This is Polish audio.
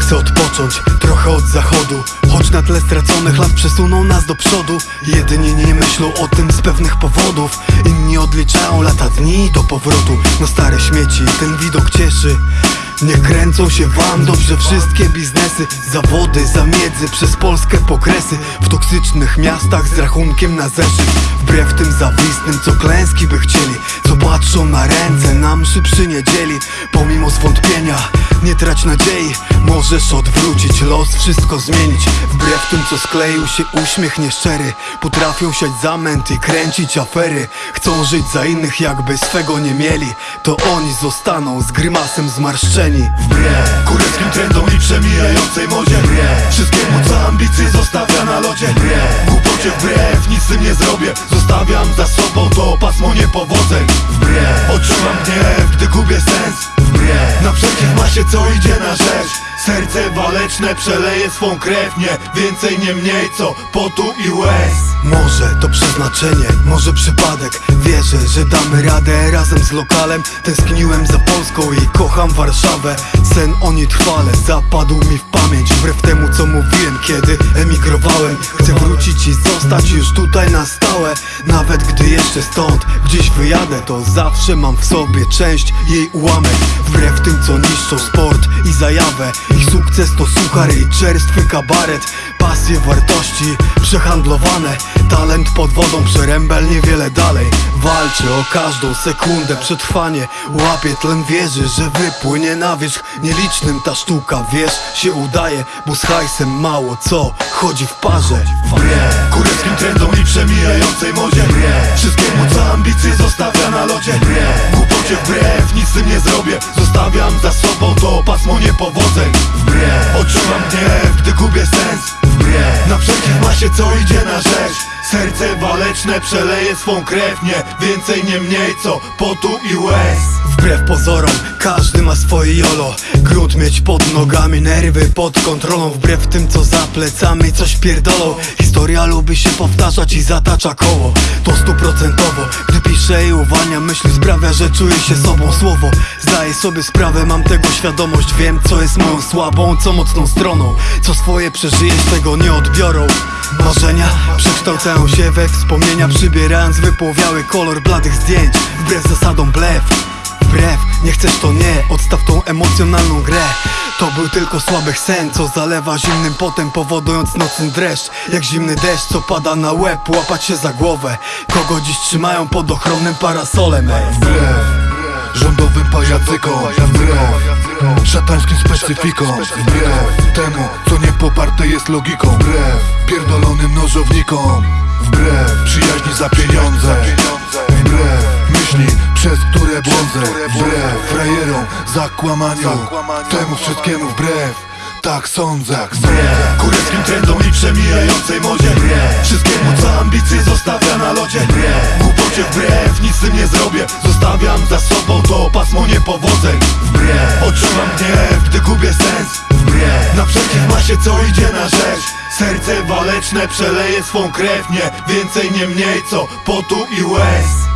Chcę odpocząć trochę od zachodu. Choć na tle straconych lat przesuną nas do przodu. Jedyni nie myślą o tym z pewnych powodów. Inni odliczają lata dni do powrotu. Na stare śmieci ten widok cieszy. Nie kręcą się wam dobrze wszystkie biznesy. Zawody, zamiedzy przez Polskę pokresy. W toksycznych miastach z rachunkiem na zeszyt. Wbrew tym zawistnym, co klęski by chcieli. Co patrzą na ręce, na mszy przy niedzieli. Pomimo zwątpienia, nie trać nadziei. Możesz odwrócić los, wszystko zmienić. Wbrew tym, co skleił się uśmiech nieszczery. Potrafią siać zamęt i kręcić afery. Chcą żyć za innych, jakby swego nie mieli. To oni zostaną z grymasem zmarszczeni. Wbrew. Kureckim trendom i przemijającej modzie. Wbrew. Wszystkiemu co ambicje zostawia na lodzie. Wbrew. Głupocie wbrew, nic z tym nie zrobię. Zostawiam za sobą to pasmo niepowodzeń. Wbrew. Odczuwam gniew, gdy gubię sens Wbrew naprzeciw masie co idzie na rzecz Serce waleczne przeleje swą krew Nie więcej, nie mniej co potu i łez. Może to przeznaczenie, może przypadek. Wierzę, że damy radę. Razem z lokalem Tęskniłem za Polską i kocham Warszawę. Sen o niej trwale zapadł mi w pamięć. Wbrew temu co mówiłem, kiedy emigrowałem Chcę wrócić i zostać już tutaj na stałe. Nawet gdy jeszcze stąd gdzieś wyjadę To zawsze mam w sobie część jej ułamek. Wbrew tym co niszczą sport i zajawę Ich sukces to suchar i czerstwy kabaret. Pasje, wartości przehandlowane. Talent pod wodą, przerębel niewiele dalej. Walczy o każdą sekundę przetrwanie. Łapie tlen wierzy, że wypłynie na wierzch. Nielicznym ta sztuka, wiesz, się udaje Bo z hajsem mało co chodzi w parze Wbrew kureckim trendom i przemijającej modzie. Wbrew wszystkiemu co ambicje zostawia na lodzie. Wbrew głupocie wbrew, nic z tym nie zrobię. Zostawiam za sobą to pasmo niepowodzeń. Wbrew odczuwam gniew, gdy gubię sens. Wbrew naprzeciw masie co idzie na rzecz Serce waleczne przeleje swą krew. Nie więcej, nie mniej co potu i łez. Wbrew pozorom, każdy ma swoje jolo Grunt mieć pod nogami, nerwy pod kontrolą Wbrew tym co za plecami coś pierdolą. Historia lubi się powtarzać i zatacza koło. To stuprocentowo, gdy piszę i uwalniam myśli Sprawia, że czuję się sobą. Słowo Zdaję sobie sprawę, mam tego świadomość. Wiem co jest moją słabą, co mocną stroną. Co swoje przeżyjesz, tego nie odbiorą. Marzenia przekształcają się we wspomnienia Przybierając wypłowiały kolor bladych zdjęć. Wbrew zasadom blef nie chcesz to nie, odstaw tą emocjonalną grę. To był tylko słaby sen, co zalewa zimnym potem Powodując nocny dreszcz, jak zimny deszcz Co pada na łeb, łapać się za głowę. Kogo dziś trzymają pod ochronnym parasolem. Wbrew. Rządowym pajacykom. Wbrew. Szatańskim specyfikom. Wbrew. Temu, co nie poparte jest logiką. Wbrew. Pierdolonym nożownikom. Wbrew. Przyjaźni za pieniądze przez które błądzę Wbrew frajerom, zakłamaniu Temu wszystkiemu wbrew. Tak sądzę. Wbrew kureckim trendom i przemijającej modzie. Wbrew. Wszystkiemu co ambicje zostawia na lodzie. Wbrew. Głupocie wbrew, nic z tym nie zrobię. Zostawiam za sobą to pasmo niepowodzeń. Wbrew. Odczuwam gniew, gdy gubię sens. Wbrew. Naprzeciw masie co idzie na rzecz. Serce waleczne przeleje swą krew. Nie więcej, nie mniej co potu i łez